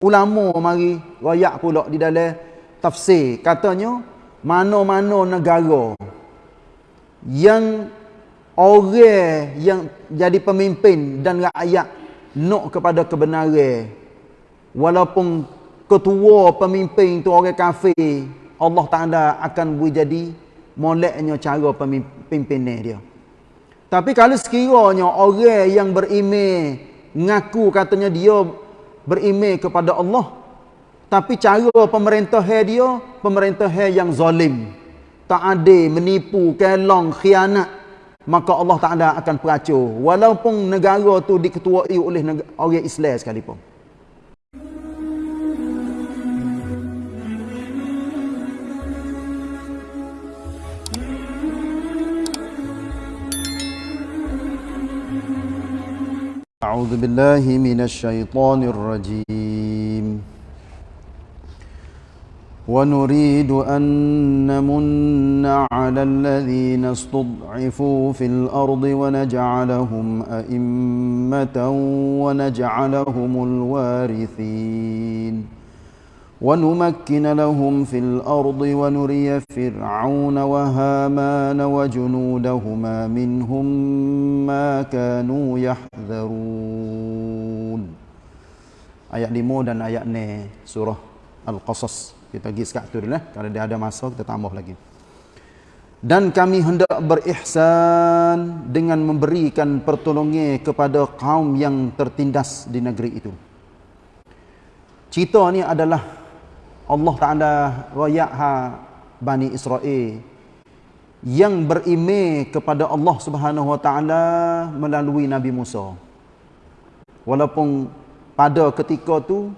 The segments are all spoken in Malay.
ulama mari royak pula di dalam tafsir. Katanya mana-mana negara yang orang yang jadi pemimpin dan rakyat nak kepada kebenaran walaupun ketua pemimpin tu orang kafir Allah Taala akan beri jadi moleknya cara pemimpinnya dia. Tapi kalau sekiranya orang yang beriman ngaku katanya dia beriman kepada Allah. Tapi cara pemerintah dia pemerintah yang zalim. Tak adil menipu kelong khianat. Maka Allah Taala akan peracur. Walaupun negara tu diketuai oleh orang Islam sekalipun أعوذ بالله من الشيطان الرجيم. ونريد أن نمن على الذين استضعفوا في الأرض ونجعلهم أئمة ونجعلهم الوارثين. ونمكن لهم في الأرض ونري فرعون وهامان وجنودهما منهم ما كانوا يحذرون Ayat 5 dan ayat 6 surah Al-Qasas. Kita pergi sekat tu dulu. Eh. Kalau dia ada masa, kita tambah lagi. Dan kami hendak berihsan dengan memberikan pertolongan kepada kaum yang tertindas di negeri itu. Cerita ni adalah Allah Ta'ala rakyat ha Bani Israel yang berime kepada Allah Subhanahu Wa Ta'ala melalui Nabi Musa. Walaupun pada ketika tu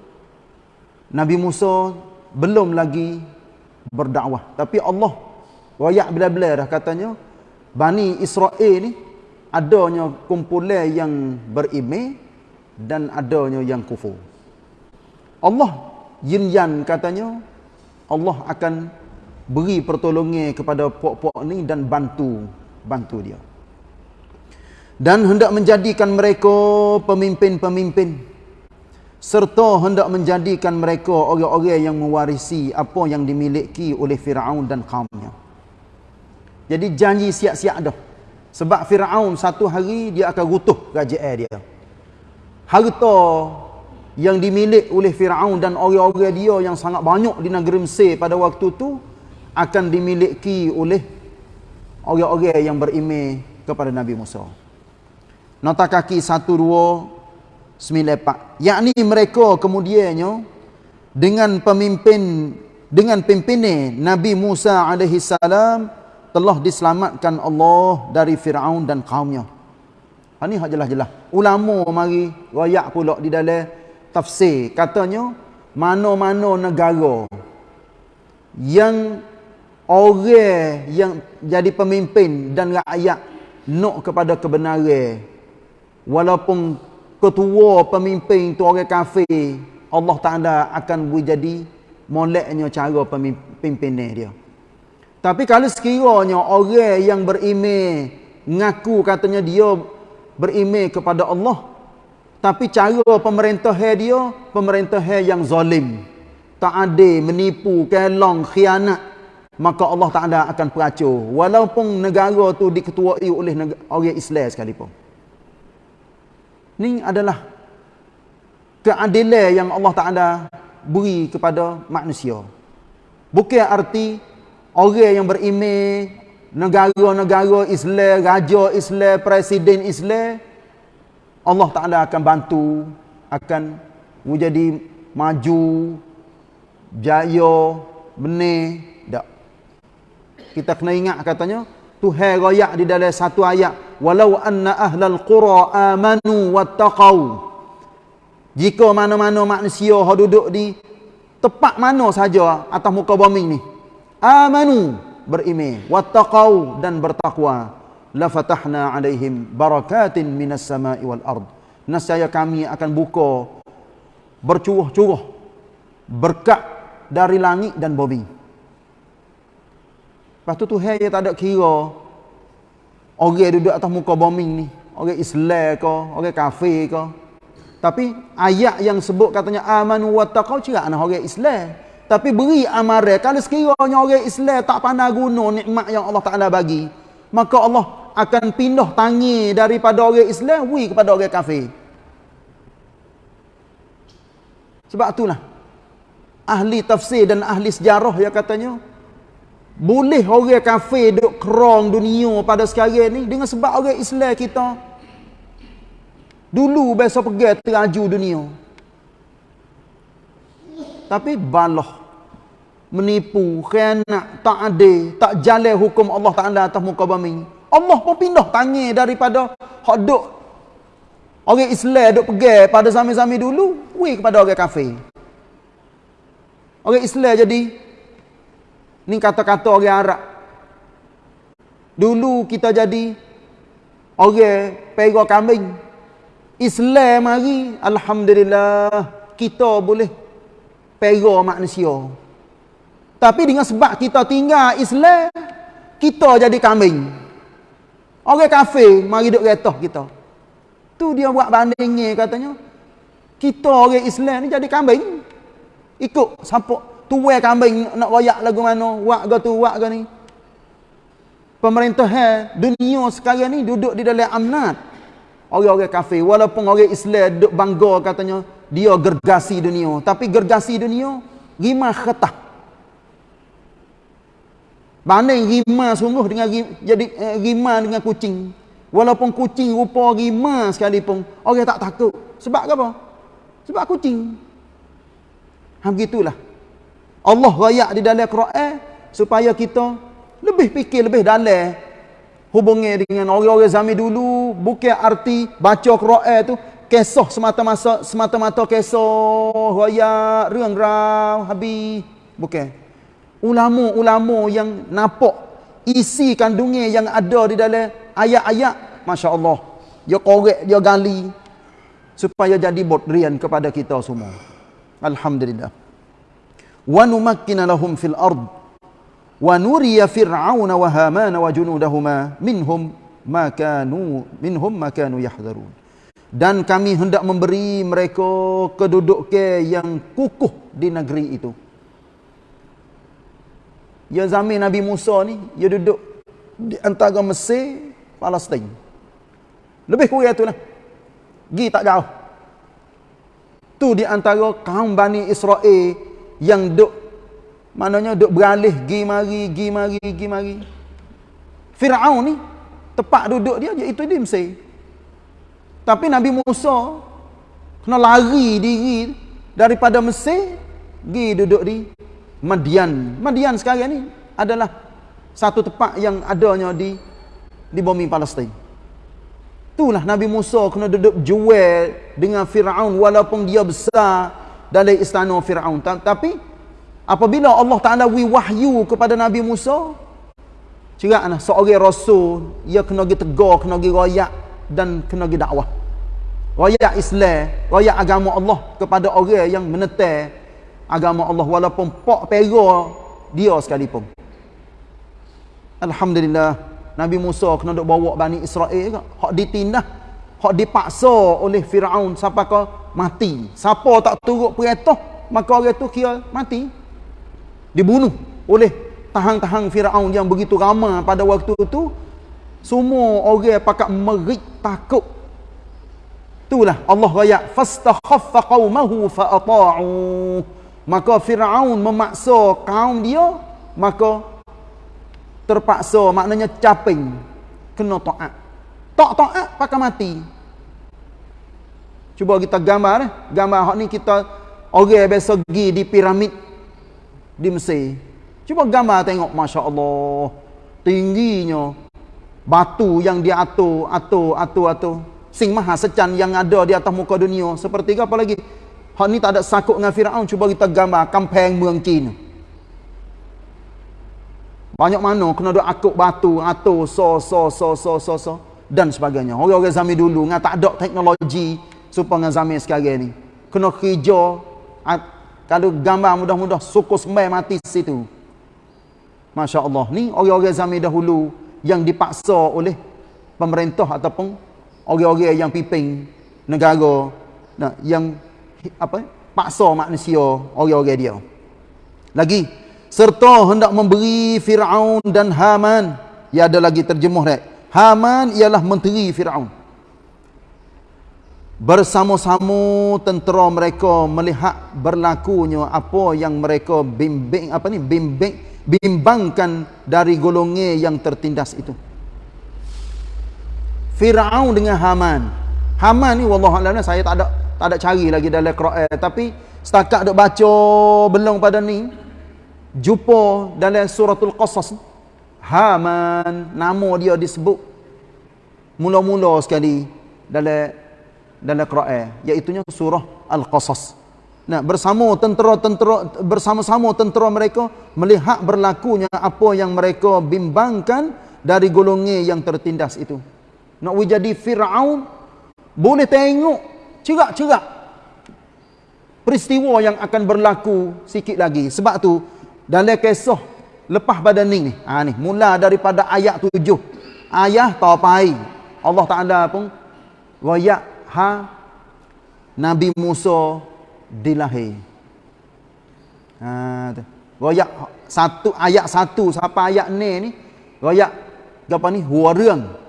Nabi Musa belum lagi berdakwah. Tapi Allah rakyat bila-bila dah katanya Bani Israel ni adanya kumpulan yang berime dan adanya yang kufur. Allah yin yan katanya Allah akan beri pertolongan kepada puak-puak ni dan bantu bantu dia. Dan hendak menjadikan mereka pemimpin-pemimpin serta hendak menjadikan mereka orang-orang yang mewarisi apa yang dimiliki oleh Firaun dan kaumnya. Jadi janji siap-siap dah. Sebab Firaun satu hari dia akan rutuh kerajaan dia. Harta yang dimiliki oleh Firaun dan orang-orang dia yang sangat banyak di negeri Mesir pada waktu itu akan dimiliki oleh orang-orang yang berimej kepada Nabi Musa. Nota kaki 1294. Yakni mereka kemudiannya dengan pemimpin dengan pimpinan Nabi Musa alaihi salam telah diselamatkan Allah dari Firaun dan kaumnya. Ha ni hak jelas-jelas. Ulama mari royak pula di dalam tafsir. Katanya mana-mana negara yang orang yang jadi pemimpin dan rakyat nak kepada kebenaran. Walaupun ketua pemimpin tu orang kafir Allah Taala akan beri jadi moleknya cara pemimpinnya dia. Tapi kalau sekiranya orang yang beriman ngaku katanya dia beriman kepada Allah tapi cara pemerintah dia, pemerintah yang zalim. Tak adil, menipu, kelong, khianat. Maka Allah Ta'ala akan peracur. Walaupun negara tu diketuai oleh orang Islam sekalipun. Ini adalah keadilan yang Allah Ta'ala beri kepada manusia. Bukan arti orang yang berimej, negara-negara Islam, raja Islam, presiden Islam, Allah Ta'ala akan bantu akan menjadi maju jaya benih. Tak. Kita kena ingat katanya Tuhan rakyat di dalam satu ayat walau anna ahlal qura amanu wattaqau. Jika mana-mana manusia yang duduk di tempat mana saja atas muka bumi ni amanu berimeh wattaqau dan bertakwa la fatahna alaihim barakatin minas sama'i wal ard. Nasaya kami akan buka bercuruh-curuh berkat dari langit dan bumi. Lepas tu Tuhan dia tak ada kira orang duduk atas muka bumi ni orang Islam ke orang kafir ke. Tapi ayat yang sebut katanya amanu wattaqau cerak anak orang Islam. Tapi beri amaran kalau sekiranya orang Islam tak pandai guna nikmat yang Allah Taala bagi, maka Allah akan pindah tangi daripada orang Islam wi kepada orang kafir. Sebab itulah ahli tafsir dan ahli sejarah yang katanya boleh orang kafir duk kerong dunia pada sekarang ni dengan sebab orang Islam kita dulu biasa pergi teraju dunia. Tapi balah menipu, khianat, tak adil, tak jalan hukum Allah Taala atas muka bumi. Allah pun pindah tangi daripada hak duk orang Islam duk pergi pada zaman-zaman dulu weh kepada orang kafir. Orang Islam jadi ni kata-kata orang Arab. Dulu kita jadi orang pera kambing. Islam mari alhamdulillah kita boleh pera manusia. Tapi dengan sebab kita tinggal Islam, kita jadi kambing. Orang kafir mari duk retah kita. Tu dia buat bandingnya katanya kita orang Islam ni jadi kambing. Ikut siapa tuai kambing nak royak lagu mana, wak ke tu, wak ke ni. Pemerintah dunia sekarang ni duduk di dalam amnat. Orang-orang kafir walaupun orang Islam duduk bangga katanya dia gergasi dunia, tapi gergasi dunia rima khatah. Banding rima sungguh dengan jadi eh, rima dengan kucing. Walaupun kucing rupa rima sekalipun, orang tak takut. Sebab apa? Sebab kucing. Ha begitulah. Allah rayak di dalam Quran supaya kita lebih fikir lebih dalam hubungi dengan orang-orang zaman dulu bukan arti baca Quran tu kisah semata-mata semata-mata kisah rayak rang-rang habis bukan ulama-ulama yang nampak isi kandungnya yang ada di dalam ayat-ayat masya-Allah dia korek dia gali supaya jadi bodrian kepada kita semua. Alhamdulillah. Wa numakkina lahum fil ard wa nuriya fir'aun wa haman wa junudahuma minhum ma kanu minhum ma kanu yahdharun. Dan kami hendak memberi mereka kedudukan yang kukuh di negeri itu. Ya zaman Nabi Musa ni, dia duduk di antara Mesir, Palestin. Lebih kurang itulah. Gi tak jauh. Tu di antara kaum Bani Israel yang duk maknanya duk beralih gi mari gi mari gi mari. Firaun ni tempat duduk dia iaitu di Mesir. Tapi Nabi Musa kena lari diri daripada Mesir gi duduk di Madian. Madian sekarang ni adalah satu tempat yang adanya di di bumi Palestin. Itulah Nabi Musa kena duduk jual dengan Fir'aun walaupun dia besar dalam istana Fir'aun. Tapi apabila Allah Ta'ala wahyu kepada Nabi Musa, ceraklah seorang Rasul, ia kena pergi tegar, kena pergi rayak dan kena pergi dakwah. Rayak Islam, rayak agama Allah kepada orang yang menetai agama Allah walaupun pak pera dia sekalipun. Alhamdulillah. Nabi Musa kena duk bawa Bani Israel ke hak ditindah hak dipaksa oleh Firaun. Sampai ke mati. Siapa tak turut perintah maka orang tu kira mati. Dibunuh oleh tahang-tahang Firaun yang begitu ramai pada waktu itu semua orang pakat merik takut. Itulah Allah raya fastakhaffa qaumahu fa'ata'u maka Firaun memaksa kaum dia maka terpaksa maknanya caping kena taat tak taat pakai mati. Cuba kita gambar eh. Gambar hak ni kita orang biasa pergi di piramid di Mesir. Cuba gambar tengok masya-Allah tingginya batu yang dia atur atur atur atur. Sing maha secan yang ada di atas muka dunia. Seperti apa lagi Hak ni tak ada sakut dengan Firaun cuba kita gambar kampung Muang Cina. Banyak mana kena duk akut batu, atur so so so so so so dan sebagainya. Orang-orang zaman dulu dengan tak ada teknologi supaya dengan zaman sekarang ni. Kena kerja ah, kalau gambar mudah-mudah suku sembah mati situ. Masya-Allah ni orang-orang zaman dahulu yang dipaksa oleh pemerintah ataupun orang-orang yang pimpin negara nah, yang apa? Paksa manusia orang-orang dia. Lagi serta hendak memberi Firaun dan Haman. Ya ada lagi terjemuh dah. Haman ialah menteri Firaun. Bersama-sama tentera mereka melihat berlakunya apa yang mereka bimbing apa ni bimbing bimbangkan dari golongan yang tertindas itu. Firaun dengan Haman. Haman ni wallahu alam saya tak ada tak ada cari lagi dalam Quran. Tapi setakat dok baca belum pada ni jumpa dalam suratul qasas Haman nama dia disebut mula-mula sekali dalam dalam Quran iaitu surah al-qasas. Nah, bersama tentera-tentera bersama-sama tentera mereka melihat berlakunya apa yang mereka bimbangkan dari golongan yang tertindas itu. Nak jadi Fir'aun boleh tengok cerak-cerak peristiwa yang akan berlaku sikit lagi. Sebab tu dalam kisah lepas badan ni ha, ni mula daripada ayat tujuh. Ayah tapai Allah Ta'ala pun wayak ha Nabi Musa dilahir. Ha, wayak satu ayat satu sampai ayat ni ni wayak apa ni hua reung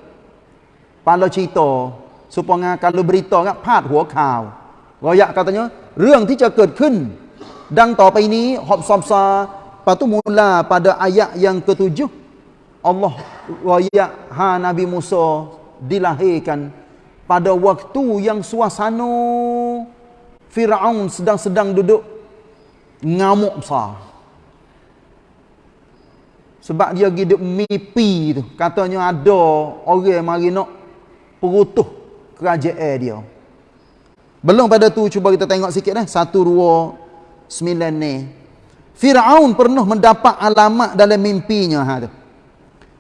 ป าลชีโตสุปงาการบริโตครับพาดหัวข่าวรอยะกาตเนเรื่องที่จะเกิดขึ้น ดังต่อไปนี้หอบซอมซาปาตุมุลา pada ayat yang ketujuh Allah raya ha Nabi Musa dilahirkan pada waktu yang suasana Firaun sedang-sedang duduk ngamuk besar sebab dia hidup mimpi tu katanya ada orang mari nak perutuh kerajaan dia. Belum pada tu cuba kita tengok sikit eh. Satu, dua, sembilan ni. Fir'aun pernah mendapat alamat dalam mimpinya. Ha, tu.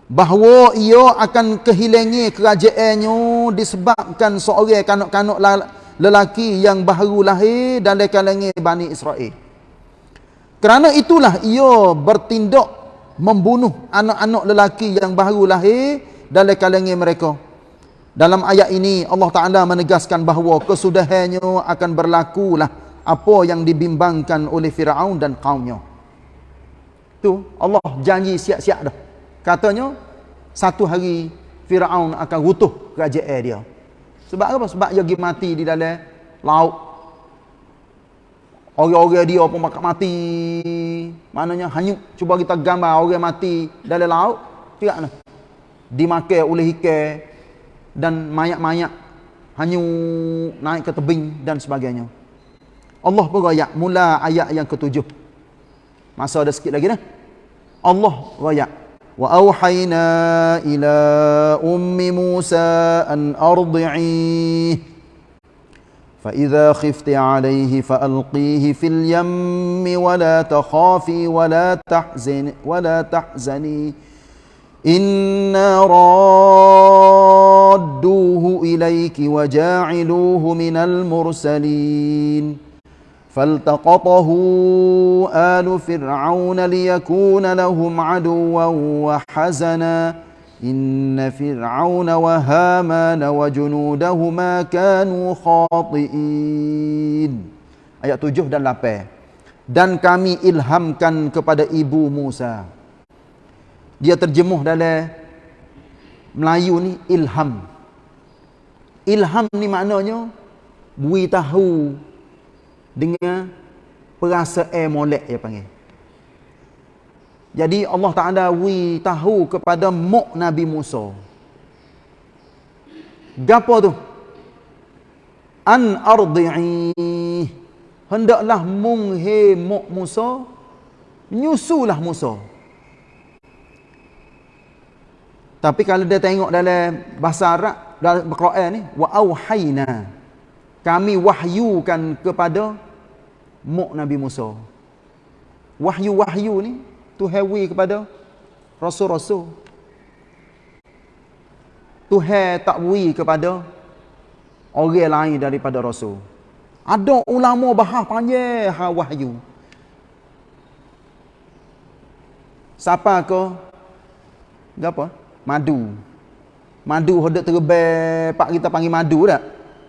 Bahawa ia akan kehilangi kerajaannya disebabkan seorang kanak-kanak lelaki yang baru lahir dalam kalangan Bani Israel. Kerana itulah ia bertindak membunuh anak-anak lelaki yang baru lahir dalam kalangan mereka. Dalam ayat ini Allah Ta'ala menegaskan bahawa kesudahannya akan berlakulah apa yang dibimbangkan oleh Fir'aun dan kaumnya. Tu Allah janji siap-siap dah. Katanya satu hari Fir'aun akan rutuh kerajaan dia. Sebab apa? Sebab dia pergi mati di dalam laut. Orang-orang dia pun makan mati. Maknanya hanyut. Cuba kita gambar orang mati dalam laut. Tidak nak. Dimakai oleh ikan dan mayat-mayat hanya naik ke tebing dan sebagainya. Allah beraya mula ayat yang ketujuh. Masa ada sikit lagi dah. Allah raya. Wa auhayna ila ummi Musa an ardi'i فإذا خفت عليه فألقيه في اليم ولا تخافي ولا تحزن ولا تحزني إنا رادوه إليك وجاعلوه من المرسلين فالتقطه آل فرعون ليكون لهم عدوا وحزنا إن فرعون وهامان وجنودهما كانوا خاطئين Ayat 7 dan 8 Dan kami ilhamkan kepada ibu Musa dia terjemuh dalam Melayu ni ilham. Ilham ni maknanya beri tahu dengan perasaan molek dia panggil. Jadi Allah Taala beri tahu kepada mak Nabi Musa. Gapo tu? An ardi'i hendaklah munghe mak Musa nyusulah Musa. Tapi kalau dia tengok dalam bahasa Arab dalam Al-Quran ni wa auhayna kami wahyukan kepada mak Nabi Musa. Wahyu-wahyu ni Tuhan wi kepada rasul-rasul. Tuhan tak wi kepada orang lain daripada rasul. Ada ulama bahas panjang ha wahyu. Siapa ke? Gapo? Madu. Madu hendak terbang, pak kita panggil madu tak?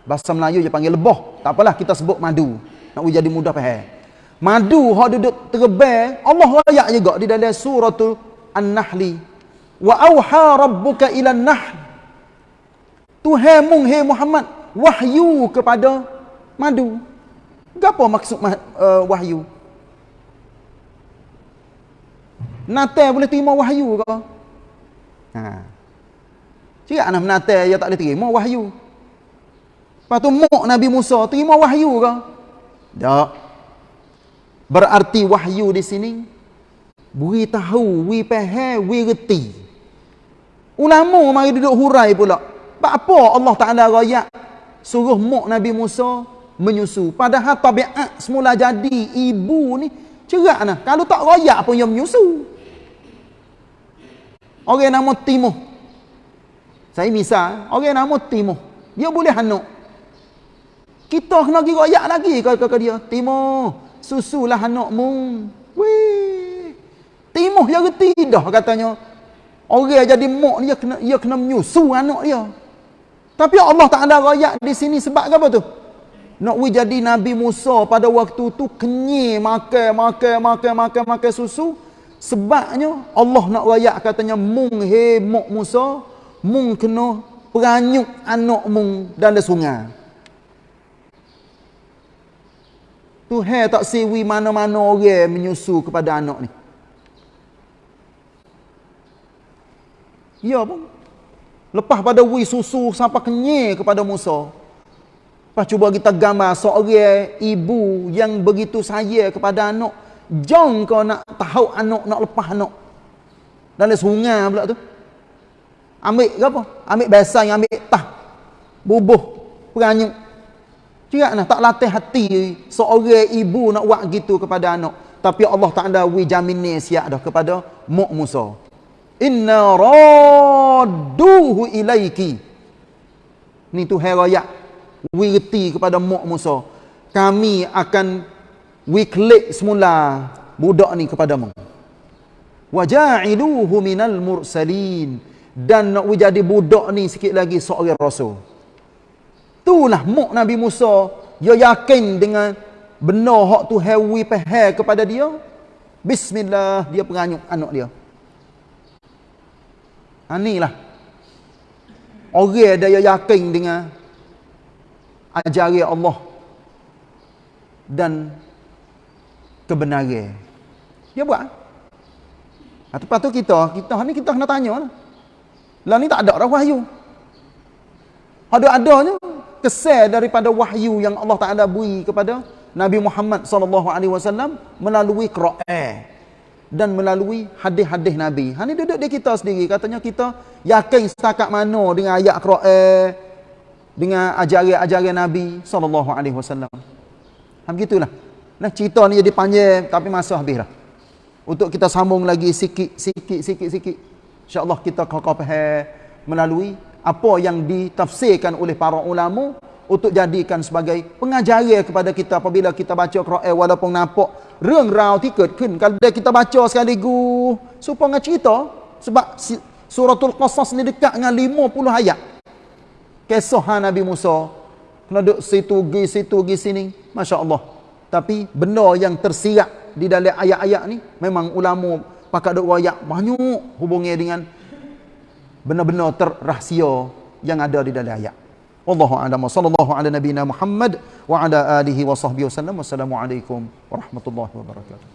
Bahasa Melayu je panggil lebah. Tak apalah kita sebut madu. Nak jadi mudah faham. Madu duduk terbang, Allah rayak juga di dalam suratul An-Nahli. Wa auha rabbuka ila an-nahl. Tuhan mung hey Muhammad wahyu kepada madu. Apa maksud uh, wahyu? Natal boleh terima wahyu ke? Ha. Cik anak menatai dia tak boleh terima wahyu. Lepas tu muk Nabi Musa terima wahyu ke? Tak. Berarti wahyu di sini beri tahu, wi faham, wi reti. Ulama mari duduk hurai pula. Apa Allah Taala royak suruh muk Nabi Musa menyusu. Padahal tabiat semula jadi ibu ni cerak nah. Kalau tak royak pun yang menyusu. Orang nama Timuh saya misal, orang nama Timur. Dia boleh hanuk. Kita kena pergi royak lagi kata ke dia. Timur, susulah hanukmu. Timur dia reti dah katanya. Orang jadi mok dia kena dia kena menyusu anak dia. Tapi Allah tak ada royak di sini sebab apa tu? Nak jadi Nabi Musa pada waktu tu kenyir makan makan makan makan makan susu. Sebabnya Allah nak royak katanya mung he mok Musa mung kena peranyuk anak mung dalam sungai. Tuhan tak siwi mana-mana orang menyusu kepada anak ni. Ya pun. Lepas pada wi susu sampai kenyir kepada Musa. Lepas cuba kita gambar seorang ibu yang begitu sayang kepada anak. Jom kau nak tahu anak, nak lepas anak. Dalam sungai pula tu. Ambil ke apa? Ambil bahasa yang ambil tah. Bubuh. Peranyuk. Cerak nah, tak latih hati seorang ibu nak buat gitu kepada anak. Tapi Allah tak ada wi jamin siap dah kepada Muk Musa. Inna radduhu ilaiki. Ni tu heraya. Wi reti kepada Muk Musa. Kami akan wi klik semula budak ni kepadamu. Waja'iluhu minal mursalin dan nak jadi budak ni sikit lagi seorang rasul. Itulah muk Nabi Musa dia yakin dengan benar hak tu hewi pehel kepada dia. Bismillah dia peranyuk anak dia. Anilah. Ha, Orang dia yakin dengan ajaran Allah dan kebenaran. Dia buat. Ha, lepas tu kita, kita ni kita kena tanya lah. Lah ni tak ada dah wahyu. Ada-adanya kesan daripada wahyu yang Allah Taala beri kepada Nabi Muhammad wasallam melalui Quran dan melalui hadis-hadis Nabi. Ha ni duduk di kita sendiri katanya kita yakin setakat mana dengan ayat Quran dengan ajaran-ajaran Nabi wasallam. Ha begitulah. Nah cerita ni jadi panjang tapi masa habislah. Untuk kita sambung lagi sikit sikit sikit sikit. InsyaAllah kita faham melalui apa yang ditafsirkan oleh para ulama untuk jadikan sebagai pengajaran kepada kita apabila kita baca Quran. Walaupun nampak reng rau tiket kun kalau kita baca sekaligus supaya cerita sebab suratul qasas ni dekat dengan 50 ayat. Kisah Nabi Musa. Kena duduk situ gi situ gi sini. masya-Allah tapi benda yang tersirat di dalam ayat-ayat ni memang ulama pakat duk royak banyak hubungnya dengan benar-benar terrahsia yang ada di dalam ayat. Wallahu a'lam. Sallallahu ala nabiyyina Muhammad wa ala alihi wa sahbihi wasallam. Wassalamualaikum warahmatullahi wabarakatuh.